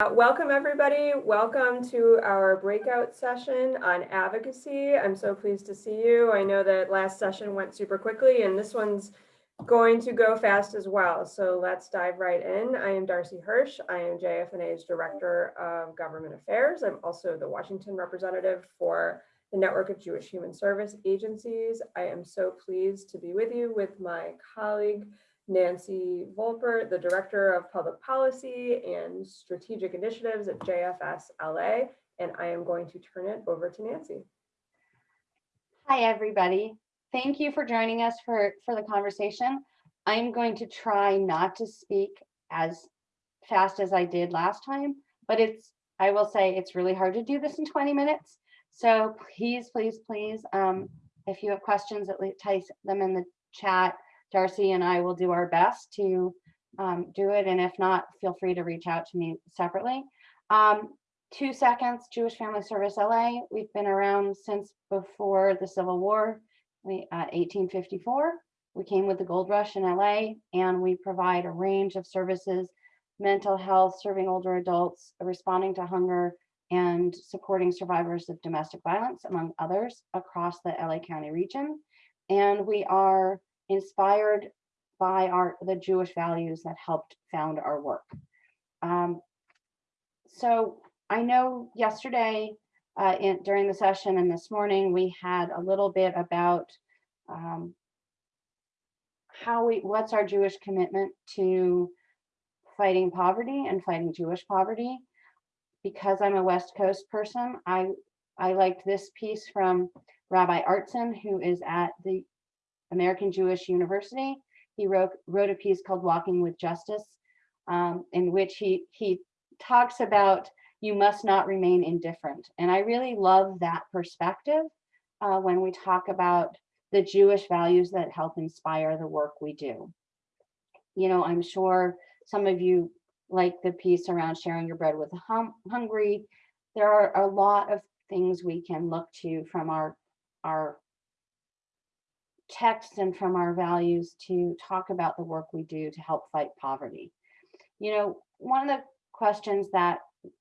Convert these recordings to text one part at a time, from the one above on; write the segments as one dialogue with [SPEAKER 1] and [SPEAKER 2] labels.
[SPEAKER 1] Uh, Welcome, everybody. Welcome to our breakout session on advocacy. I'm so pleased to see you. I know that last session went super quickly and this one's going to go fast as well. So let's dive right in. I am Darcy Hirsch. I am JFNA's Director of Government Affairs. I'm also the Washington representative for the Network of Jewish Human Service Agencies. I am so pleased to be with you with my colleague, Nancy Volpert, the Director of Public Policy and Strategic Initiatives at JFS LA, and I am going to turn it over to Nancy.
[SPEAKER 2] Hi, everybody. Thank you for joining us for, for the conversation. I'm going to try not to speak as fast as I did last time, but it's, I will say it's really hard to do this in 20 minutes. So please, please, please, um, if you have questions, at least type them in the chat Darcy and I will do our best to um, do it. And if not, feel free to reach out to me separately. Um, two seconds, Jewish Family Service LA. We've been around since before the Civil War, we, uh, 1854. We came with the gold rush in LA and we provide a range of services, mental health, serving older adults, responding to hunger, and supporting survivors of domestic violence, among others, across the LA County region. And we are inspired by our the Jewish values that helped found our work. Um, so I know yesterday uh, in, during the session and this morning we had a little bit about um, how we what's our Jewish commitment to fighting poverty and fighting Jewish poverty. Because I'm a West Coast person, I I liked this piece from Rabbi Artson, who is at the American Jewish University. He wrote, wrote a piece called Walking with Justice, um, in which he, he talks about you must not remain indifferent. And I really love that perspective uh, when we talk about the Jewish values that help inspire the work we do. You know, I'm sure some of you like the piece around sharing your bread with the hum hungry. There are a lot of things we can look to from our, our text and from our values to talk about the work we do to help fight poverty. You know, one of the questions that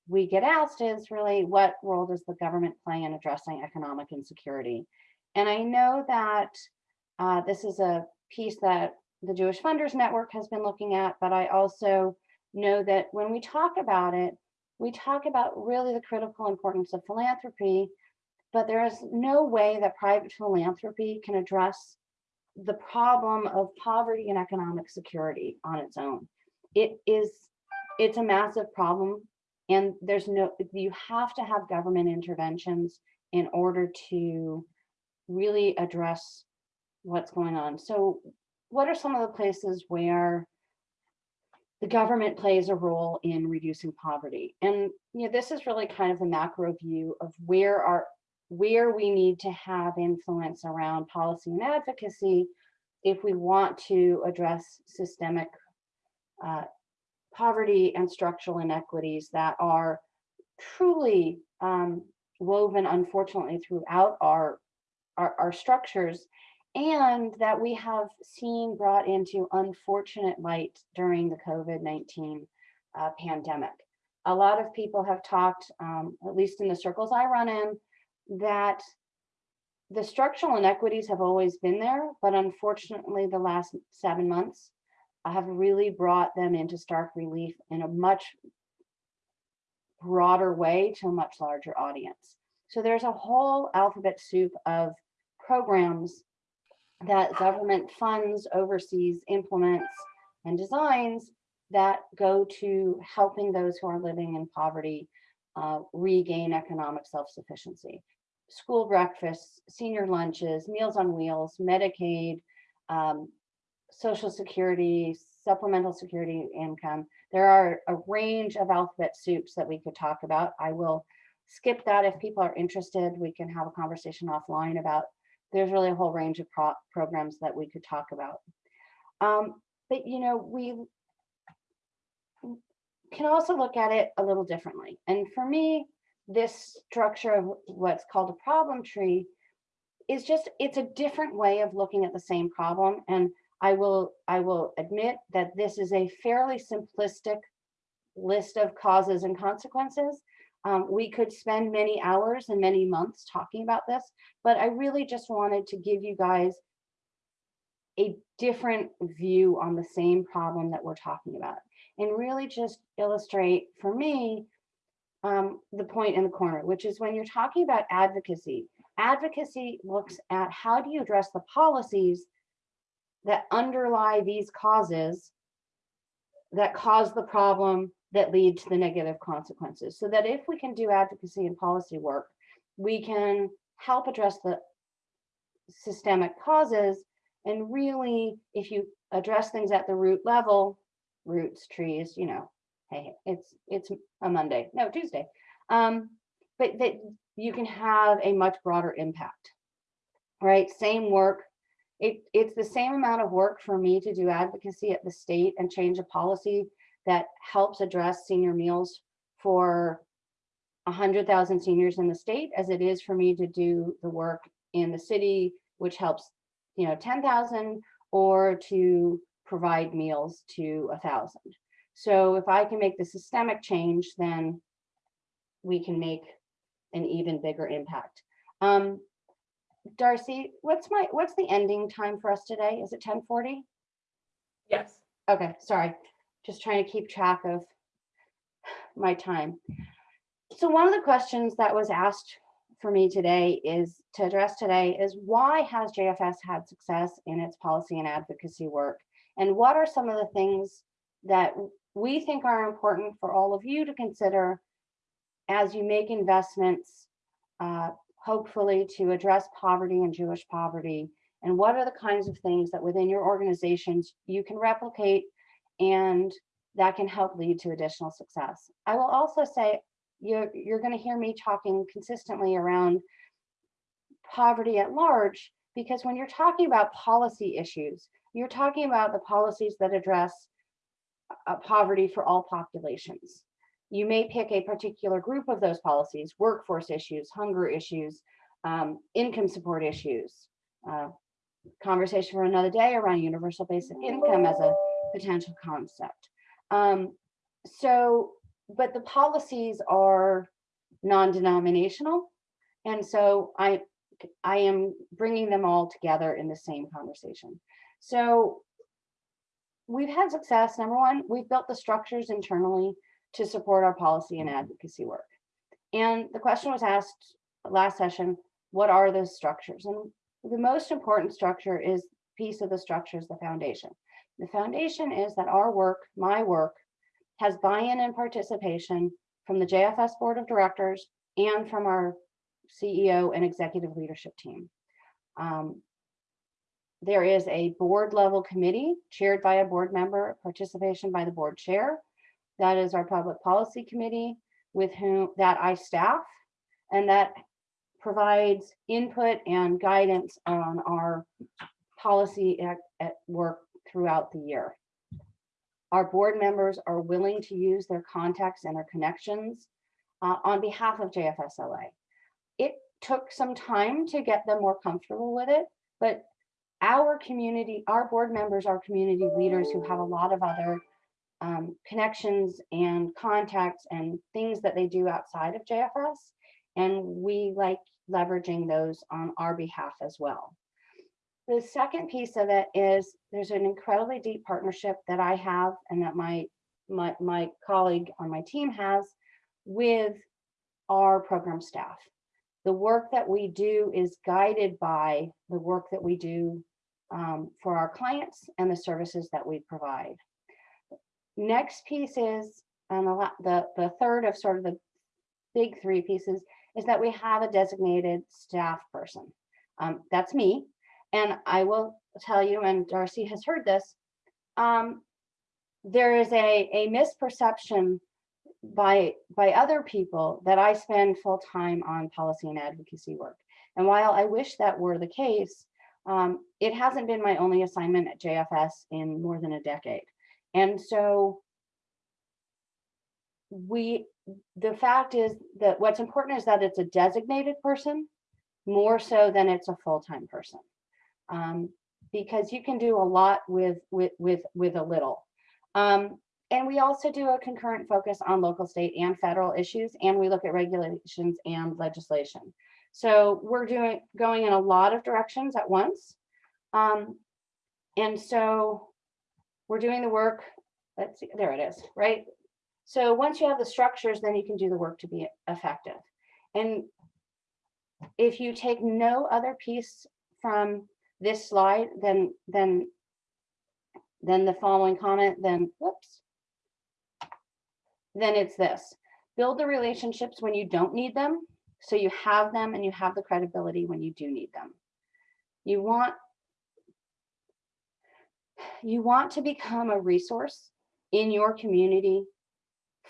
[SPEAKER 2] we get asked is really what role does the government play in addressing economic insecurity? And I know that uh, this is a piece that the Jewish Funders Network has been looking at, but I also know that when we talk about it, we talk about really the critical importance of philanthropy but there is no way that private philanthropy can address the problem of poverty and economic security on its own. It is, it's a massive problem and there's no, you have to have government interventions in order to really address what's going on. So what are some of the places where the government plays a role in reducing poverty? And you know, this is really kind of the macro view of where our where we need to have influence around policy and advocacy if we want to address systemic uh, poverty and structural inequities that are truly um, woven, unfortunately, throughout our, our, our structures and that we have seen brought into unfortunate light during the COVID-19 uh, pandemic. A lot of people have talked, um, at least in the circles I run in, that the structural inequities have always been there, but unfortunately the last seven months have really brought them into stark relief in a much broader way to a much larger audience. So there's a whole alphabet soup of programs that government funds, oversees, implements, and designs that go to helping those who are living in poverty uh, regain economic self-sufficiency school breakfasts, senior lunches, Meals on Wheels, Medicaid, um, Social Security, supplemental security income. There are a range of alphabet soups that we could talk about. I will skip that if people are interested. We can have a conversation offline about, there's really a whole range of pro programs that we could talk about. Um, but, you know, we can also look at it a little differently. And for me, this structure of what's called a problem tree is just, it's a different way of looking at the same problem. And I will, I will admit that this is a fairly simplistic list of causes and consequences. Um, we could spend many hours and many months talking about this, but I really just wanted to give you guys a different view on the same problem that we're talking about and really just illustrate for me um, the point in the corner, which is when you're talking about advocacy, advocacy looks at how do you address the policies that underlie these causes that cause the problem that lead to the negative consequences. So that if we can do advocacy and policy work, we can help address the systemic causes. And really, if you address things at the root level, roots, trees, you know, hey, it's it's a Monday, no, Tuesday. Um, but that you can have a much broader impact, right? Same work. It, it's the same amount of work for me to do advocacy at the state and change a policy that helps address senior meals for 100,000 seniors in the state as it is for me to do the work in the city, which helps, you know, 10,000 or to provide meals to a thousand. So if I can make the systemic change, then we can make an even bigger impact. Um, Darcy, what's my, what's the ending time for us today? Is it 1040?
[SPEAKER 1] Yes.
[SPEAKER 2] Okay, sorry, just trying to keep track of my time. So one of the questions that was asked for me today is to address today is why has JFS had success in its policy and advocacy work? And what are some of the things that we think are important for all of you to consider as you make investments, uh, hopefully to address poverty and Jewish poverty? And what are the kinds of things that within your organizations you can replicate and that can help lead to additional success? I will also say you're, you're going to hear me talking consistently around poverty at large, because when you're talking about policy issues, you're talking about the policies that address poverty for all populations. You may pick a particular group of those policies, workforce issues, hunger issues, um, income support issues, uh, conversation for another day around universal basic income as a potential concept. Um, so, but the policies are non-denominational. And so I, I am bringing them all together in the same conversation. So we've had success. Number one, we've built the structures internally to support our policy and advocacy work. And the question was asked last session, what are those structures? And the most important structure is piece of the structure is the foundation. The foundation is that our work, my work, has buy-in and participation from the JFS Board of Directors and from our CEO and executive leadership team. Um, there is a board level committee chaired by a board member, participation by the board chair. That is our public policy committee with whom that I staff and that provides input and guidance on our policy at, at work throughout the year. Our board members are willing to use their contacts and their connections uh, on behalf of JFSLA. It took some time to get them more comfortable with it, but our community, our board members are community leaders who have a lot of other um, connections and contacts and things that they do outside of JFS. And we like leveraging those on our behalf as well. The second piece of it is there's an incredibly deep partnership that I have and that my, my, my colleague on my team has with our program staff the work that we do is guided by the work that we do um, for our clients and the services that we provide. Next piece is, and the, the, the third of sort of the big three pieces is that we have a designated staff person. Um, that's me. And I will tell you, and Darcy has heard this, um, there is a, a misperception by by other people that I spend full time on policy and advocacy work. And while I wish that were the case, um, it hasn't been my only assignment at JFS in more than a decade. And so we, the fact is that what's important is that it's a designated person more so than it's a full-time person. Um, because you can do a lot with, with, with, with a little. Um, and we also do a concurrent focus on local, state and federal issues, and we look at regulations and legislation. So we're doing, going in a lot of directions at once. Um, and so we're doing the work, let's see, there it is, right? So once you have the structures, then you can do the work to be effective. And if you take no other piece from this slide, then, then, then the following comment, then, whoops. Then it's this, build the relationships when you don't need them, so you have them and you have the credibility when you do need them. You want, you want to become a resource in your community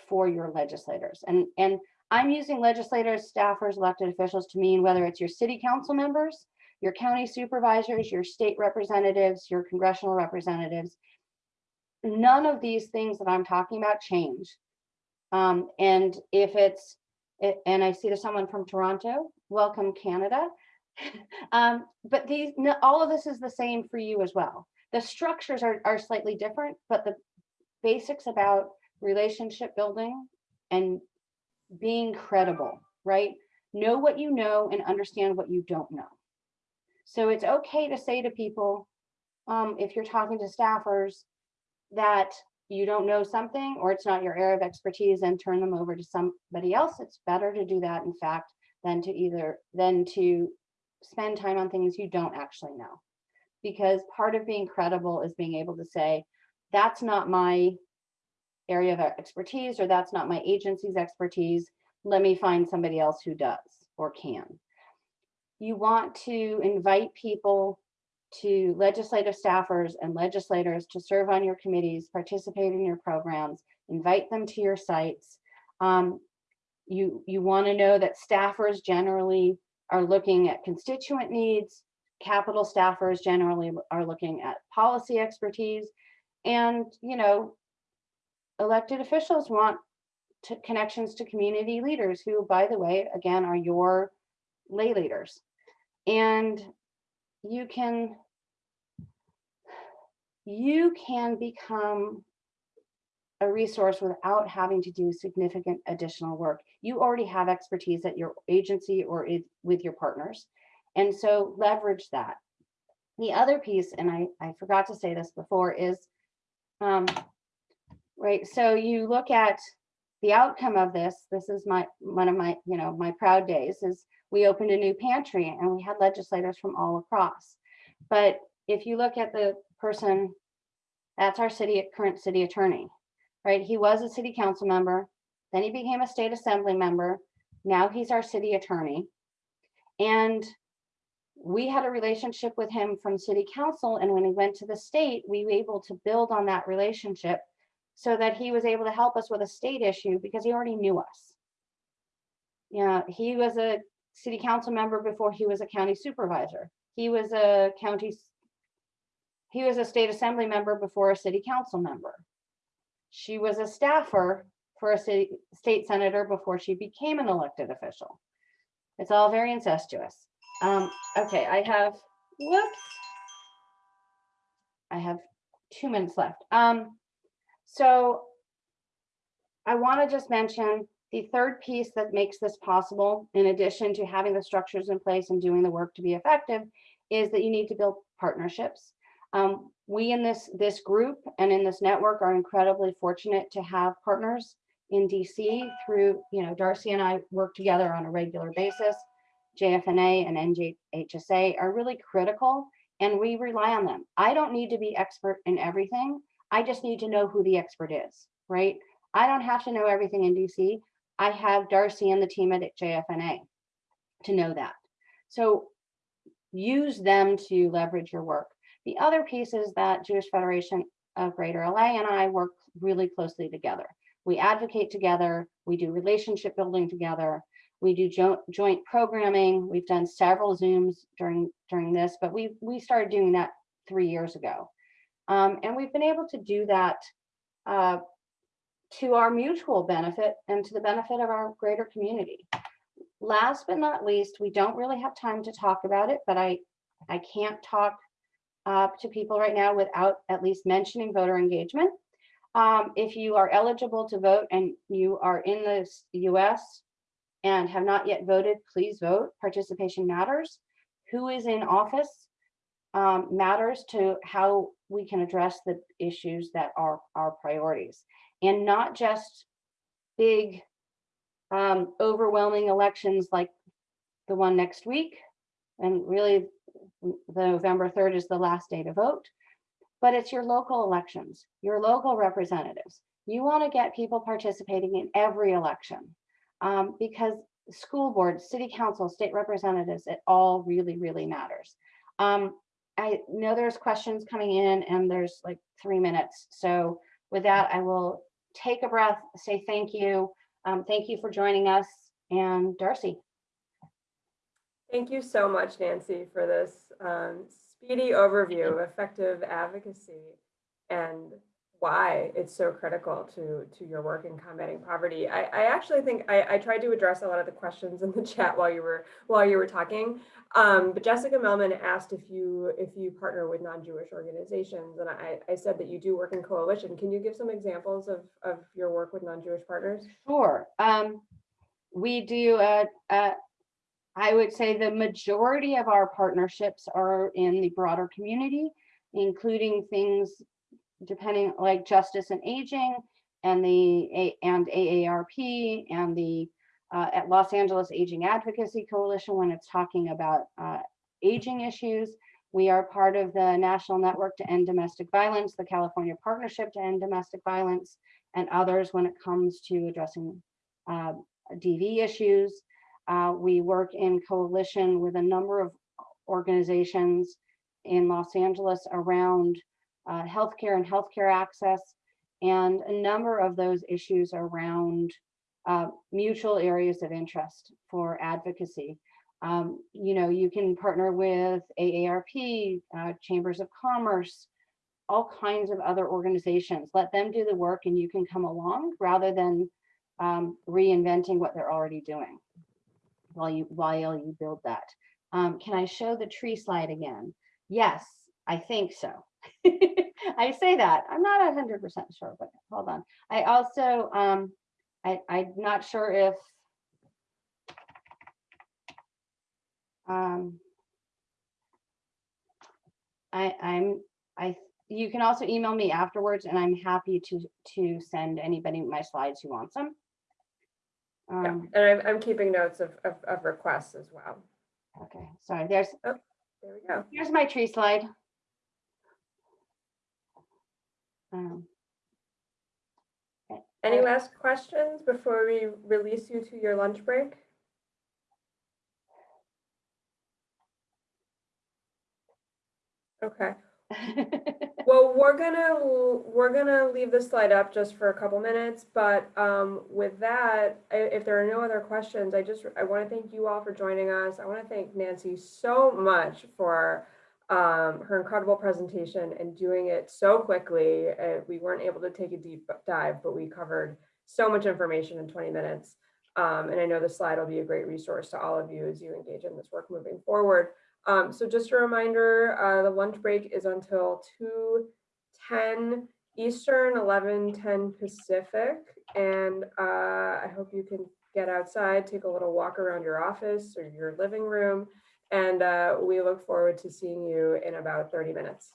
[SPEAKER 2] for your legislators. And, and I'm using legislators, staffers, elected officials to mean whether it's your city council members, your county supervisors, your state representatives, your congressional representatives. None of these things that I'm talking about change. Um, and if it's, and I see there's someone from Toronto, welcome Canada. Um, but these, all of this is the same for you as well. The structures are, are slightly different, but the basics about relationship building and being credible, right? Know what you know and understand what you don't know. So it's okay to say to people, um, if you're talking to staffers, that you don't know something or it's not your area of expertise and turn them over to somebody else. It's better to do that, in fact, than to either, than to spend time on things you don't actually know. Because part of being credible is being able to say, that's not my area of expertise, or that's not my agency's expertise. Let me find somebody else who does or can. You want to invite people to legislative staffers and legislators to serve on your committees, participate in your programs, invite them to your sites. Um, you you want to know that staffers generally are looking at constituent needs, capital staffers generally are looking at policy expertise, and you know, elected officials want to, connections to community leaders who, by the way, again, are your lay leaders. And you can you can become a resource without having to do significant additional work. You already have expertise at your agency or with your partners. And so leverage that. The other piece, and I, I forgot to say this before, is um, right. So you look at the outcome of this. This is my one of my, you know, my proud days is we opened a new pantry and we had legislators from all across. But if you look at the person, that's our city current city attorney, right? He was a city council member, then he became a state assembly member. Now he's our city attorney. And we had a relationship with him from city council. And when he went to the state, we were able to build on that relationship so that he was able to help us with a state issue because he already knew us. Yeah, he was a city council member before he was a county supervisor. He was a county, he was a state assembly member before a city council member. She was a staffer for a city, state senator before she became an elected official. It's all very incestuous. Um, okay, I have, whoops. I have two minutes left. Um, so I want to just mention the third piece that makes this possible, in addition to having the structures in place and doing the work to be effective, is that you need to build partnerships. Um, we in this, this group and in this network are incredibly fortunate to have partners in DC through, you know, Darcy and I work together on a regular basis. JFNA and NJHSA are really critical and we rely on them. I don't need to be expert in everything. I just need to know who the expert is, right? I don't have to know everything in DC. I have Darcy and the team at JFNA to know that. So use them to leverage your work. The other piece is that Jewish Federation of Greater LA and I work really closely together. We advocate together, we do relationship building together, we do joint, joint programming. We've done several Zooms during during this, but we we started doing that three years ago. Um, and we've been able to do that uh, to our mutual benefit and to the benefit of our greater community. Last but not least, we don't really have time to talk about it, but I, I can't talk uh, to people right now without at least mentioning voter engagement. Um, if you are eligible to vote and you are in the US and have not yet voted, please vote. Participation matters. Who is in office um, matters to how we can address the issues that are our priorities. And not just big, um, overwhelming elections like the one next week. And really, the November 3rd is the last day to vote. But it's your local elections, your local representatives. You want to get people participating in every election. um, because school board, city council, state representatives, it all really, really matters. Um, I know there's questions coming in and there's like three minutes. So with that, I will take a breath, say thank you. Um, thank you for joining us and Darcy.
[SPEAKER 1] Thank you so much, Nancy, for this um, speedy overview of effective advocacy and why it's so critical to, to your work in combating poverty. I, I actually think I, I tried to address a lot of the questions in the chat while you were while you were talking. Um, but Jessica Melman asked if you if you partner with non-Jewish organizations, and I, I said that you do work in coalition. Can you give some examples of, of your work with non-Jewish partners?
[SPEAKER 2] Sure. Um, we do, uh, uh, would say the majority of our partnerships are in the broader community, including things depending like Justice in Aging and the, and AARP and the uh, at Los Angeles Aging Advocacy Coalition when it's talking about uh, aging issues. We are part of the National Network to End Domestic Violence, the California Partnership to End Domestic Violence, and others when it comes to addressing uh, DV issues. Uh, we work in coalition with a number of organizations in Los Angeles around uh, healthcare and healthcare access. And a number of those issues around uh, mutual areas of interest for advocacy. Um, you know, you can partner with AARP, uh, Chambers of Commerce, all kinds of other organizations. Let them do the work and you can come along rather than um, reinventing what they're already doing while you while you build that. Um, can I show the tree slide again? Yes, I think so. I say that. I'm not hundred percent sure, but hold on. I also um, I, I'm not sure if um, I, I'm, I, you can also email me afterwards and I'm happy to, to send anybody my slides who wants them.
[SPEAKER 1] Yeah,
[SPEAKER 2] Um,
[SPEAKER 1] and I'm, I'm keeping notes of, of, of requests as well.
[SPEAKER 2] okay, sorry, there's, oh,
[SPEAKER 1] There we go.
[SPEAKER 2] here's my tree slide. Um,
[SPEAKER 1] Any last questions before we release you to your lunch break? Okay, well, we're gonna, we're gonna leave the slide up just for a couple minutes, but um, with that, i- if there are no other questions, I just, I want to thank you all for joining us. I want to thank Nancy so much for um, her incredible presentation and doing it so quickly. Uh, we weren't able to take a deep dive, but we covered so much information in 20 minutes. Um, and I know the slide will be a great resource to all of you as you engage in this work moving forward. Um, so just a reminder, uh, the lunch break is until 2:10 Eastern, 11:10 Pacific. And uh, I hope you can get outside, take a little walk around your office or your living room. And uh, we look forward to seeing you in about 30 minutes.